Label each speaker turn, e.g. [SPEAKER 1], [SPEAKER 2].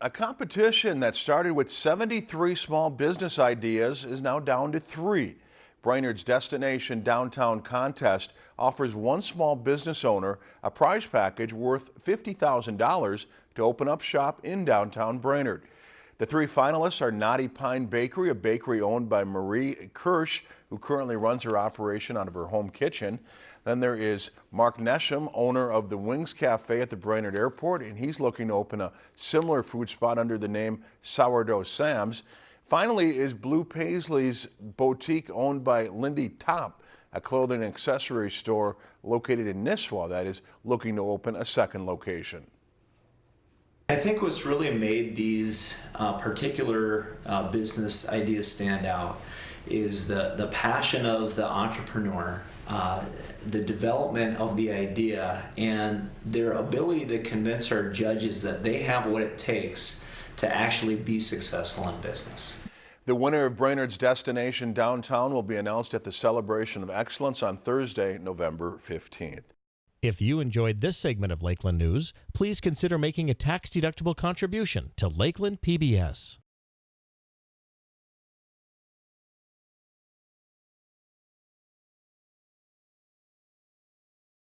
[SPEAKER 1] A competition that started with 73 small business ideas is now down to three. Brainerd's Destination Downtown Contest offers one small business owner a prize package worth $50,000 to open up shop in downtown Brainerd. The three finalists are Knotty Pine Bakery, a bakery owned by Marie Kirsch, who currently runs her operation out of her home kitchen. Then there is Mark Nesham, owner of the Wings Cafe at the Brainerd Airport, and he's looking to open a similar food spot under the name Sourdough Sam's. Finally is Blue Paisley's boutique owned by Lindy Top, a clothing and accessory store located in Nisswa that is looking to open a second location.
[SPEAKER 2] I think what's really made these uh, particular uh, business ideas stand out is the, the passion of the entrepreneur, uh, the development of the idea, and their ability to convince our judges that they have what it takes to actually be successful in business.
[SPEAKER 1] The winner of Brainerd's Destination Downtown will be announced at the Celebration of Excellence on Thursday, November 15th.
[SPEAKER 3] If you enjoyed this segment of Lakeland News, please consider making a tax-deductible contribution to Lakeland PBS.